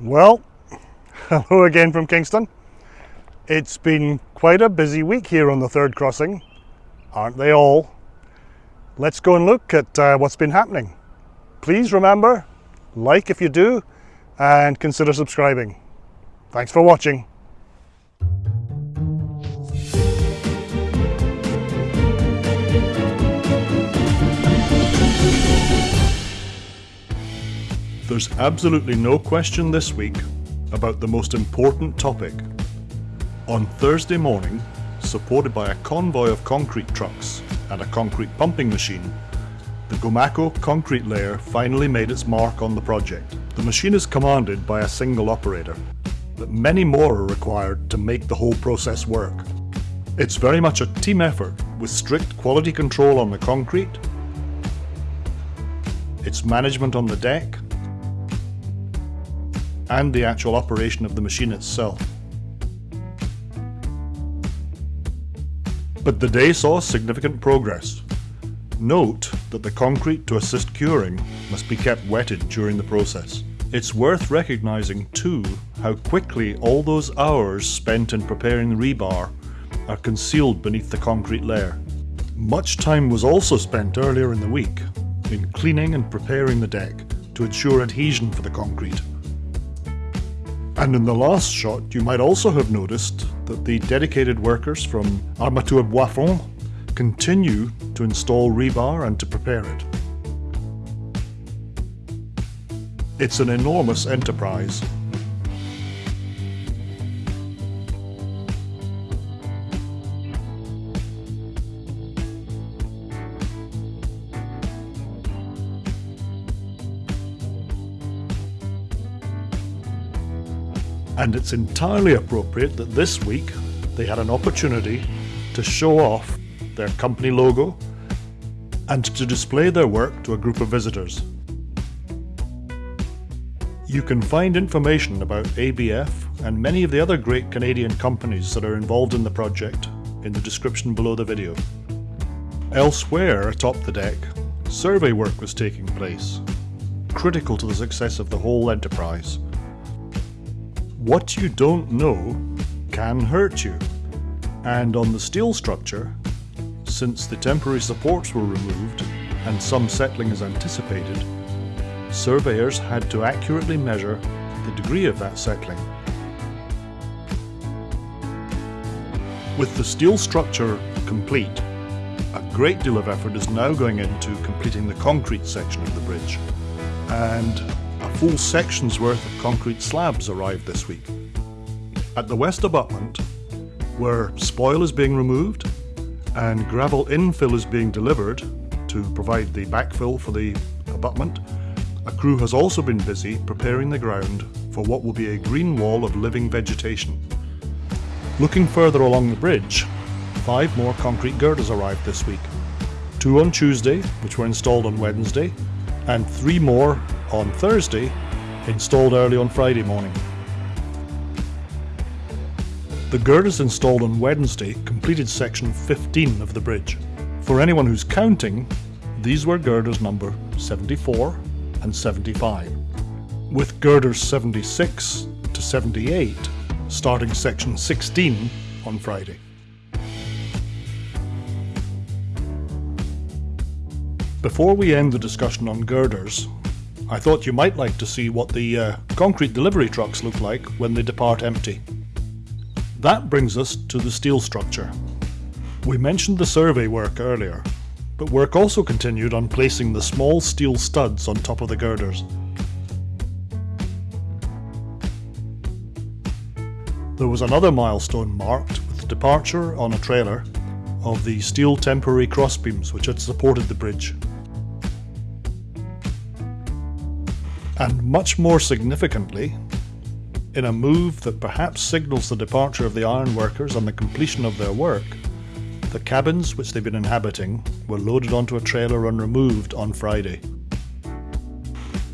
Well, hello again from Kingston. It's been quite a busy week here on the third crossing, aren't they all? Let's go and look at uh, what's been happening. Please remember, like if you do, and consider subscribing. Thanks for watching. There's absolutely no question this week about the most important topic. On Thursday morning, supported by a convoy of concrete trucks and a concrete pumping machine, the Gomaco concrete layer finally made its mark on the project. The machine is commanded by a single operator, but many more are required to make the whole process work. It's very much a team effort with strict quality control on the concrete, its management on the deck, and the actual operation of the machine itself. But the day saw significant progress. Note that the concrete to assist curing must be kept wetted during the process. It's worth recognising too how quickly all those hours spent in preparing the rebar are concealed beneath the concrete layer. Much time was also spent earlier in the week in cleaning and preparing the deck to ensure adhesion for the concrete. And in the last shot, you might also have noticed that the dedicated workers from Armatures Bois-Francs continue to install rebar and to prepare it. It's an enormous enterprise and it's entirely appropriate that this week they had an opportunity to show off their company logo and to display their work to a group of visitors. You can find information about ABF and many of the other great Canadian companies that are involved in the project in the description below the video. Elsewhere atop the deck, survey work was taking place, critical to the success of the whole enterprise. What you don't know can hurt you. And on the steel structure, since the temporary supports were removed and some settling is anticipated, surveyors had to accurately measure the degree of that settling. With the steel structure complete, a great deal of effort is now going into completing the concrete section of the bridge. And a full section's worth of concrete slabs arrived this week. At the west abutment, where spoil is being removed and gravel infill is being delivered to provide the backfill for the abutment, a crew has also been busy preparing the ground for what will be a green wall of living vegetation. Looking further along the bridge, five more concrete girders arrived this week. Two on Tuesday, which were installed on Wednesday, and three more on Thursday, installed early on Friday morning. The girders installed on Wednesday completed section 15 of the bridge. For anyone who's counting, these were girders number 74 and 75, with girders 76 to 78 starting section 16 on Friday. Before we end the discussion on girders, I thought you might like to see what the uh, concrete delivery trucks look like when they depart empty. That brings us to the steel structure. We mentioned the survey work earlier, but work also continued on placing the small steel studs on top of the girders. There was another milestone marked with the departure on a trailer of the steel temporary crossbeams which had supported the bridge and much more significantly, in a move that perhaps signals the departure of the ironworkers and the completion of their work, the cabins which they've been inhabiting were loaded onto a trailer and removed on Friday.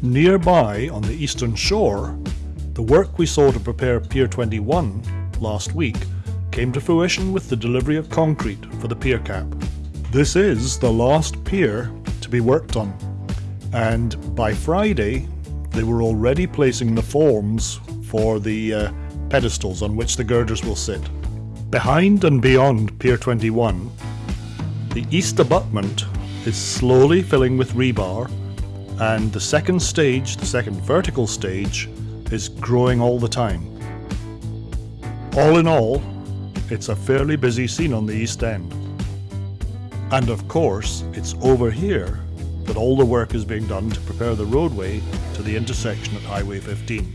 Nearby, on the eastern shore, the work we saw to prepare Pier 21 last week came to fruition with the delivery of concrete for the pier cap. This is the last pier to be worked on, and by Friday they were already placing the forms for the uh, pedestals on which the girders will sit. Behind and beyond Pier 21, the east abutment is slowly filling with rebar and the second stage, the second vertical stage, is growing all the time. All in all, it's a fairly busy scene on the East End. And of course, it's over here that all the work is being done to prepare the roadway to the intersection at Highway 15.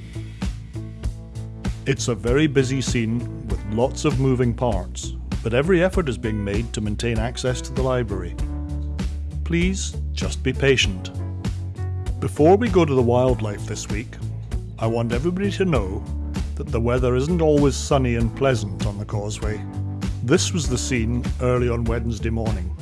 It's a very busy scene with lots of moving parts, but every effort is being made to maintain access to the library. Please just be patient. Before we go to the wildlife this week, I want everybody to know that the weather isn't always sunny and pleasant on the causeway. This was the scene early on Wednesday morning.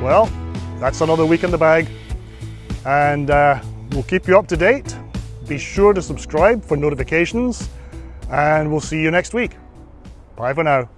Well, that's another week in the bag, and uh, we'll keep you up to date. Be sure to subscribe for notifications, and we'll see you next week. Bye for now.